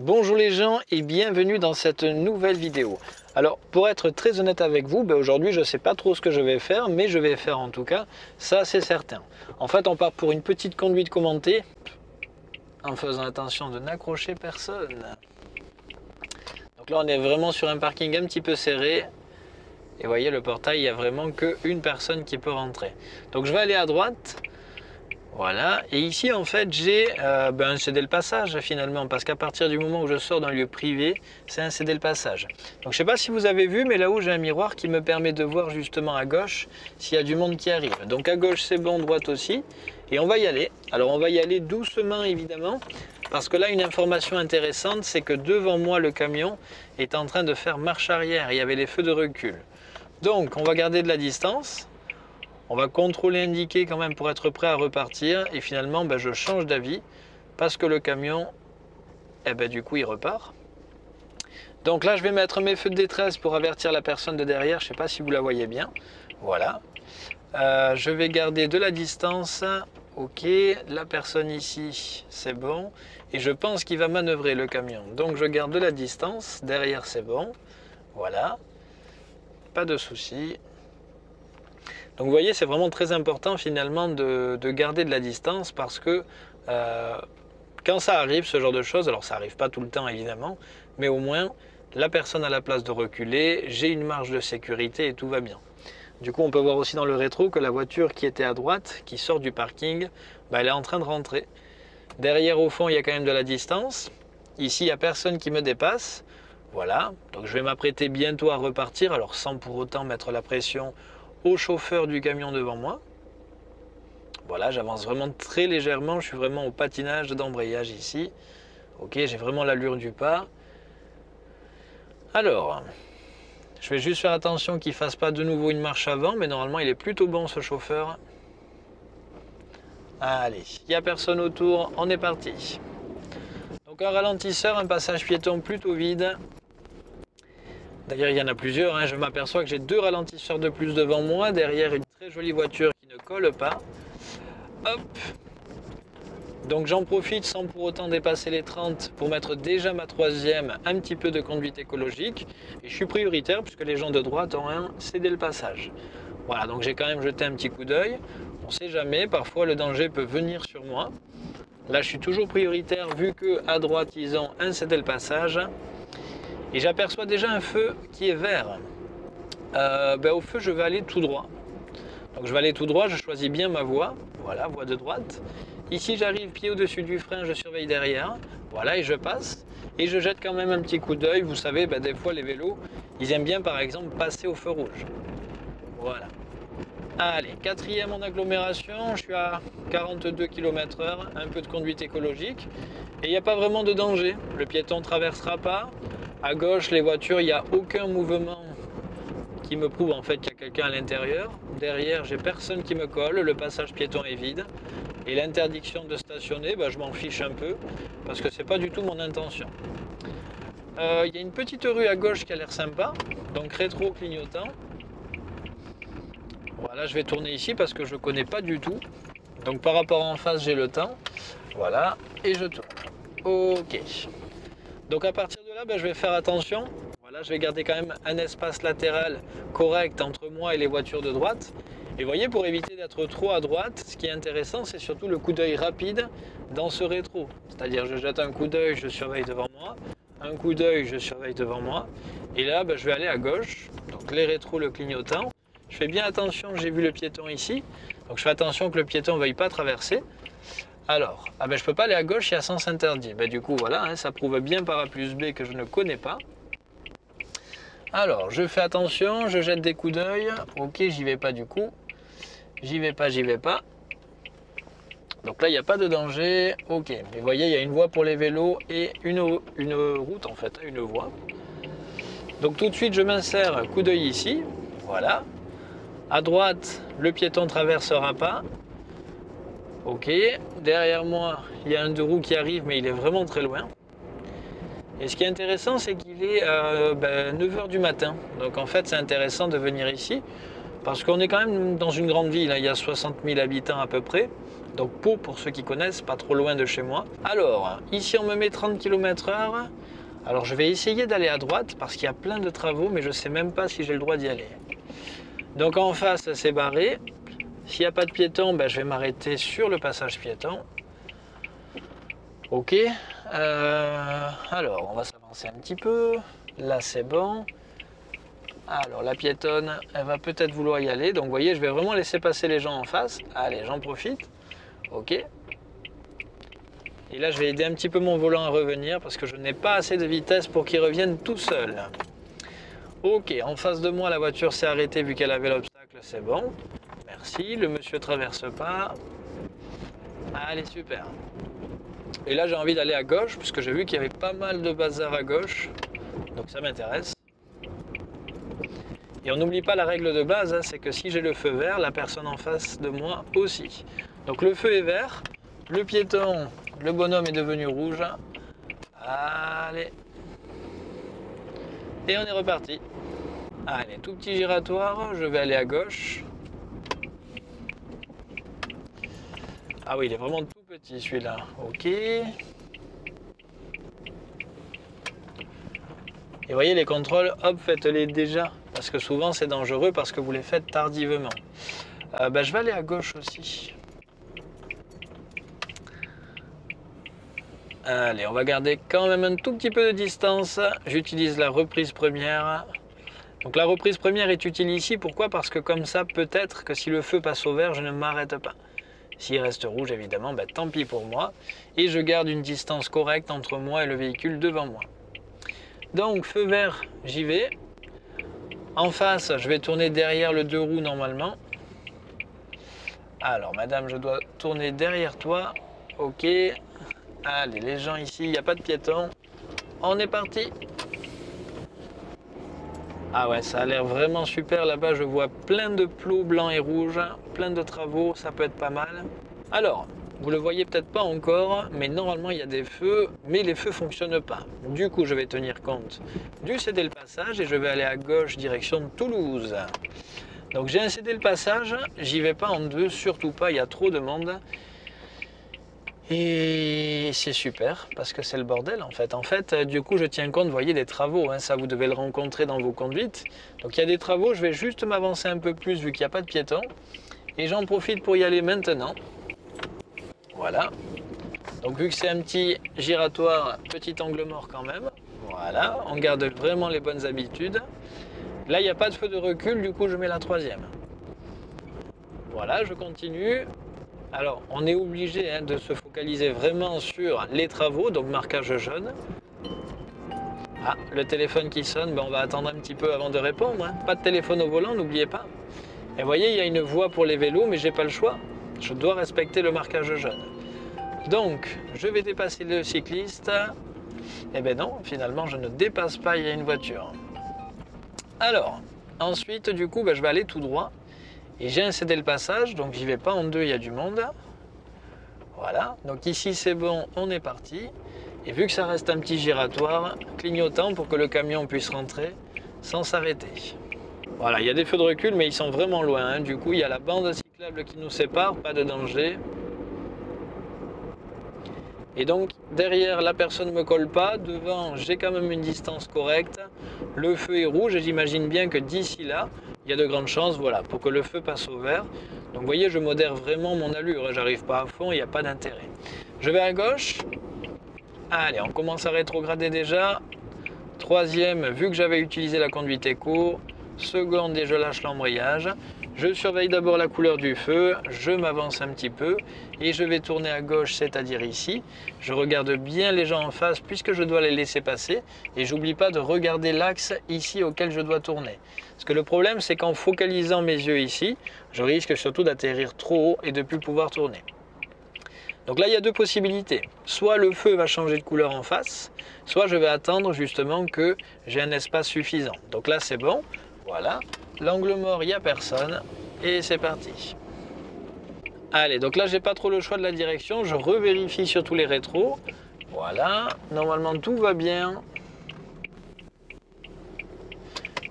Bonjour les gens et bienvenue dans cette nouvelle vidéo. Alors pour être très honnête avec vous, ben aujourd'hui je ne sais pas trop ce que je vais faire, mais je vais faire en tout cas, ça c'est certain. En fait on part pour une petite conduite commentée, en faisant attention de n'accrocher personne. Donc là on est vraiment sur un parking un petit peu serré, et voyez le portail, il n'y a vraiment qu'une personne qui peut rentrer. Donc je vais aller à droite, voilà, et ici en fait j'ai euh, ben, un cédé le passage finalement, parce qu'à partir du moment où je sors d'un lieu privé, c'est un cédé le passage. Donc je ne sais pas si vous avez vu, mais là-haut j'ai un miroir qui me permet de voir justement à gauche s'il y a du monde qui arrive. Donc à gauche c'est bon, droite aussi, et on va y aller. Alors on va y aller doucement évidemment, parce que là une information intéressante, c'est que devant moi le camion est en train de faire marche arrière, il y avait les feux de recul. Donc on va garder de la distance, on va contrôler indiquer quand même pour être prêt à repartir. Et finalement, ben, je change d'avis parce que le camion, eh ben, du coup, il repart. Donc là, je vais mettre mes feux de détresse pour avertir la personne de derrière. Je ne sais pas si vous la voyez bien. Voilà. Euh, je vais garder de la distance. Ok, la personne ici, c'est bon. Et je pense qu'il va manœuvrer le camion. Donc je garde de la distance. Derrière, c'est bon. Voilà. Pas de souci. Donc vous voyez, c'est vraiment très important finalement de, garder de la distance parce que euh, quand ça arrive, ce genre de choses, alors ça n'arrive pas tout le temps évidemment, mais au moins la personne a la place de reculer, j'ai une marge de sécurité et tout va bien. Du coup, on peut voir aussi dans le rétro que la voiture qui était à droite, qui sort du parking, bah, elle est en train de rentrer. Derrière, au fond, il y a quand même de la distance. Ici, il n'y a personne qui me dépasse. Voilà, donc je vais m'apprêter bientôt à repartir, alors sans pour autant mettre la pression au chauffeur du camion devant moi. Voilà, j'avance vraiment très légèrement, je suis vraiment au patinage d'embrayage ici. Ok, j'ai vraiment l'allure du pas. Alors, je vais juste faire attention qu'il fasse pas de nouveau une marche avant, mais normalement il est plutôt bon ce chauffeur. Allez, il n'y a personne autour, on est parti. Donc un ralentisseur, un passage piéton plutôt vide. D'ailleurs, il y en a plusieurs. Hein. Je m'aperçois que j'ai deux ralentisseurs de plus devant moi. Derrière, une très jolie voiture qui ne colle pas. Hop donc j'en profite sans pour autant dépasser les 30 pour mettre déjà ma troisième, un petit peu de conduite écologique. Et je suis prioritaire puisque les gens de droite ont un cédé le passage. Voilà, donc j'ai quand même jeté un petit coup d'œil. On ne sait jamais, parfois le danger peut venir sur moi. Là, je suis toujours prioritaire vu que à droite, ils ont un cédé le passage et j'aperçois déjà un feu qui est vert. Euh, ben, au feu, je vais aller tout droit. Donc je vais aller tout droit, je choisis bien ma voie, voilà, voie de droite. Ici, j'arrive pied au-dessus du frein, je surveille derrière, voilà, et je passe. Et je jette quand même un petit coup d'œil, vous savez, ben, des fois les vélos, ils aiment bien par exemple passer au feu rouge. Voilà. Allez, quatrième en agglomération, je suis à 42 km h un peu de conduite écologique. Et il n'y a pas vraiment de danger, le piéton ne traversera pas, à gauche, les voitures, il n'y a aucun mouvement qui me prouve en fait qu'il y a quelqu'un à l'intérieur. Derrière, j'ai personne qui me colle, le passage piéton est vide. Et l'interdiction de stationner, bah, je m'en fiche un peu, parce que c'est pas du tout mon intention. Euh, il y a une petite rue à gauche qui a l'air sympa, donc rétro clignotant. Voilà, je vais tourner ici parce que je connais pas du tout. Donc par rapport en face, j'ai le temps. Voilà, et je tourne. Ok. Donc à partir là, ben, je vais faire attention. Voilà, je vais garder quand même un espace latéral correct entre moi et les voitures de droite. Et voyez, pour éviter d'être trop à droite, ce qui est intéressant, c'est surtout le coup d'œil rapide dans ce rétro. C'est-à-dire, je jette un coup d'œil, je surveille devant moi. Un coup d'œil, je surveille devant moi. Et là, ben, je vais aller à gauche. Donc les rétros, le clignotant. Je fais bien attention, j'ai vu le piéton ici. Donc je fais attention que le piéton ne veuille pas traverser. Alors, ah ben peux pas aller à gauche, il y a sens interdit. Ben, du coup, voilà, hein, ça prouve bien par A plus B que je ne connais pas. Alors, je fais attention, je jette des coups d'œil. Ok, j'y vais pas du coup. J'y vais pas, j'y vais pas. Donc là, il n'y a pas de danger. Ok, mais vous voyez, il y a une voie pour les vélos et une, route en fait, une voie. Donc tout de suite, je m'insère coup d'œil ici. Voilà. À droite, le piéton traversera pas. Ok, derrière moi, il y a un deux roues qui arrive, mais il est vraiment très loin. Et ce qui est intéressant, c'est qu'il est, 9h ben, du matin. Donc en fait, c'est intéressant de venir ici, parce qu'on est quand même dans une grande ville, hein. il y a 60 000 habitants à peu près. Donc Pau, pour ceux qui connaissent, pas trop loin de chez moi. Alors, ici on me met 30 km h Alors je vais essayer d'aller à droite parce qu'il y a plein de travaux, mais je sais même pas si j'ai le droit d'y aller. Donc en face, c'est barré. S'il n'y a pas de piéton, ben, je vais m'arrêter sur le passage piéton. Ok. Euh, alors, on va s'avancer un petit peu. Là, c'est bon. Alors, la piétonne, elle va peut-être vouloir y aller. Donc, vous voyez, je vais vraiment laisser passer les gens en face. Allez, j'en profite. Ok. Et là, je vais aider un petit peu mon volant à revenir parce que je n'ai pas assez de vitesse pour qu'il revienne tout seul. Ok, en face de moi, la voiture s'est arrêtée vu qu'elle avait l'obstacle, c'est bon. Merci, le monsieur traverse pas. Allez, super. Et là, j'ai envie d'aller à gauche puisque j'ai vu qu'il y avait pas mal de bazar à gauche. Donc ça m'intéresse. Et on n'oublie pas la règle de base, hein, c'est que si j'ai le feu vert, la personne en face de moi aussi. Donc le feu est vert, le piéton, le bonhomme est devenu rouge. Allez. Et on est reparti. Allez, tout petit giratoire, je vais aller à gauche. Ah oui, il est vraiment tout petit celui-là. Ok. Et vous voyez les contrôles, hop, faites-les déjà. Parce que souvent c'est dangereux parce que vous les faites tardivement. Euh, ben, je vais aller à gauche aussi. Allez, on va garder quand même un tout petit peu de distance. J'utilise la reprise première. Donc la reprise première est utile ici, pourquoi? Parce que comme ça, peut-être que si le feu passe au vert, je ne m'arrête pas. S'il reste rouge, évidemment, ben, tant pis pour moi. Et je garde une distance correcte entre moi et le véhicule devant moi. Donc, feu vert, j'y vais. En face, je vais tourner derrière le deux roues normalement. Alors, madame, je dois tourner derrière toi. Ok. Allez, les gens ici, il n'y a pas de piétons. On est parti ah ouais, ça a l'air vraiment super là-bas. Je vois plein de plots blancs et rouges, plein de travaux, ça peut être pas mal. Alors, vous le voyez peut-être pas encore, mais normalement il y a des feux, mais les feux fonctionnent pas. Du coup, je vais tenir compte du céder le passage et je vais aller à gauche direction Toulouse. Donc j'ai un cédé le passage, j'y vais pas en deux, surtout pas, il y a trop de monde. Et c'est super parce que c'est le bordel en fait. En fait, euh, du coup, je tiens compte, vous voyez, des travaux. Hein, ça, vous devez le rencontrer dans vos conduites. Donc, il y a des travaux. Je vais juste m'avancer un peu plus vu qu'il n'y a pas de piétons. Et j'en profite pour y aller maintenant. Voilà. Donc, vu que c'est un petit giratoire, petit angle mort quand même. Voilà. On garde vraiment les bonnes habitudes. Là, il n'y a pas de feu de recul. Du coup, je mets la troisième. Voilà, je continue. Alors, on est obligé hein, de se focaliser vraiment sur les travaux, donc marquage jaune. Ah, le téléphone qui sonne, ben, on va attendre un petit peu avant de répondre. Hein. Pas de téléphone au volant, n'oubliez pas. Et vous voyez, il y a une voie pour les vélos, mais j'ai pas le choix. Je dois respecter le marquage jaune. Donc, je vais dépasser le cycliste. Eh bien non, finalement, je ne dépasse pas, il y a une voiture. Alors, ensuite, du coup, ben, je vais aller tout droit. Et j'ai incédé le passage, donc j'y vais pas en deux, il y a du monde. Voilà, donc ici c'est bon, on est parti. Et vu que ça reste un petit giratoire, clignotant pour que le camion puisse rentrer sans s'arrêter. Voilà, il y a des feux de recul, mais ils sont vraiment loin. Hein. Du coup, il y a la bande cyclable qui nous sépare, pas de danger. Et donc, derrière, la personne ne me colle pas. Devant, j'ai quand même une distance correcte. Le feu est rouge et j'imagine bien que d'ici là, il y a de grandes chances voilà, pour que le feu passe au vert. Donc vous voyez, je modère vraiment mon allure, j'arrive pas à fond, il n'y a pas d'intérêt. Je vais à gauche. Allez, on commence à rétrograder déjà. Troisième, vu que j'avais utilisé la conduite éco. Seconde, et je lâche l'embrayage. Je surveille d'abord la couleur du feu, je m'avance un petit peu et je vais tourner à gauche, c'est-à-dire ici. Je regarde bien les gens en face puisque je dois les laisser passer et j'oublie pas de regarder l'axe ici auquel je dois tourner. Parce que le problème, c'est qu'en focalisant mes yeux ici, je risque surtout d'atterrir trop haut et de ne plus pouvoir tourner. Donc là, il y a deux possibilités. Soit le feu va changer de couleur en face, soit je vais attendre justement que j'ai un espace suffisant. Donc là, c'est bon. Voilà. L'angle mort, il n'y a personne. Et c'est parti. Allez, donc là, j'ai pas trop le choix de la direction. Je revérifie sur tous les rétros. Voilà. Normalement, tout va bien.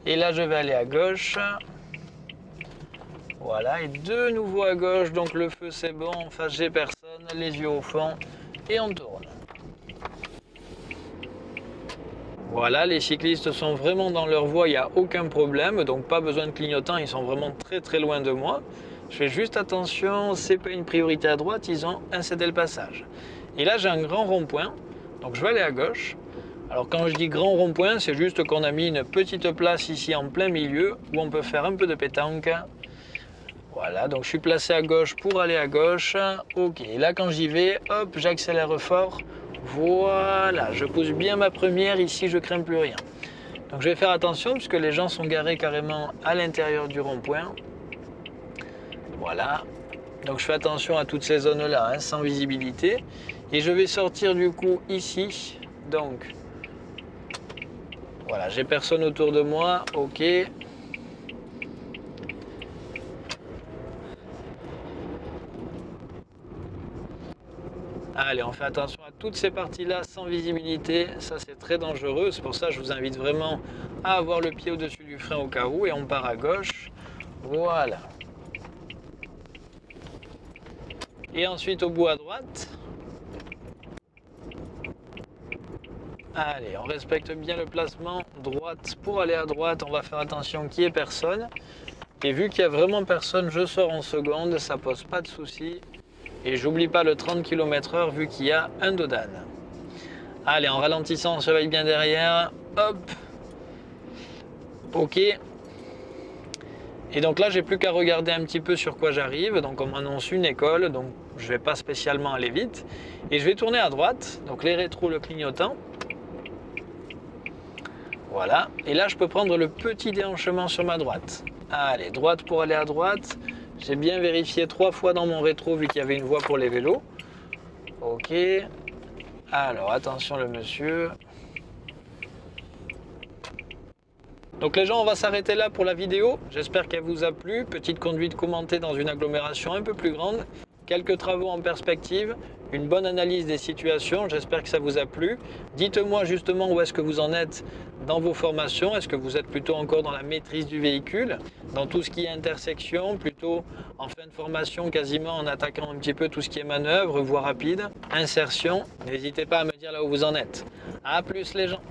Et là, je vais aller à gauche. Voilà, et de nouveau à gauche, donc le feu c'est bon, en face j'ai personne, les yeux au fond, et on tourne. Voilà, les cyclistes sont vraiment dans leur voie, il n'y a aucun problème, donc pas besoin de clignotant, ils sont vraiment très très loin de moi. Je fais juste attention, c'est pas une priorité à droite, ils ont incédé le passage. Et là j'ai un grand rond-point, donc je vais aller à gauche. Alors quand je dis grand rond-point, c'est juste qu'on a mis une petite place ici en plein milieu où on peut faire un peu de pétanque voilà, donc je suis placé à gauche pour aller à gauche. Ok, là quand j'y vais, hop, j'accélère fort. Voilà, je pousse bien ma première, ici je crains plus rien. Donc je vais faire attention puisque les gens sont garés carrément à l'intérieur du rond-point. Voilà, donc je fais attention à toutes ces zones-là, hein, sans visibilité. Et je vais sortir du coup ici, donc voilà, j'ai personne autour de moi, ok. Allez, on fait attention à toutes ces parties-là sans visibilité. Ça, c'est très dangereux. C'est pour ça que je vous invite vraiment à avoir le pied au-dessus du frein au cas où. Et on part à gauche. Voilà. Et ensuite, au bout à droite. Allez, on respecte bien le placement droite pour aller à droite. On va faire attention qu'il n'y ait personne. Et vu qu'il n'y a vraiment personne, je sors en seconde. Ça pose pas de souci. Et j'oublie pas le 30 km h vu qu'il y a un dodan. Allez, en ralentissant, on surveille bien derrière. Hop. Ok. Et donc là, j'ai plus qu'à regarder un petit peu sur quoi j'arrive. Donc on m'annonce une école, donc je vais pas spécialement aller vite. Et je vais tourner à droite, donc les rétros, le clignotant. Voilà. Et là, je peux prendre le petit déhanchement sur ma droite. Allez, droite pour aller à droite. J'ai bien vérifié trois fois dans mon rétro vu qu'il y avait une voie pour les vélos. Ok. Alors attention le monsieur. Donc les gens, on va s'arrêter là pour la vidéo. J'espère qu'elle vous a plu. Petite conduite commentée dans une agglomération un peu plus grande. Quelques travaux en perspective, une bonne analyse des situations, j'espère que ça vous a plu. Dites-moi justement où est-ce que vous en êtes dans vos formations. Est-ce que vous êtes plutôt encore dans la maîtrise du véhicule, dans tout ce qui est intersection, plutôt en fin de formation quasiment en attaquant un petit peu tout ce qui est manœuvre, voie rapide, insertion. N'hésitez pas à me dire là où vous en êtes. A plus les gens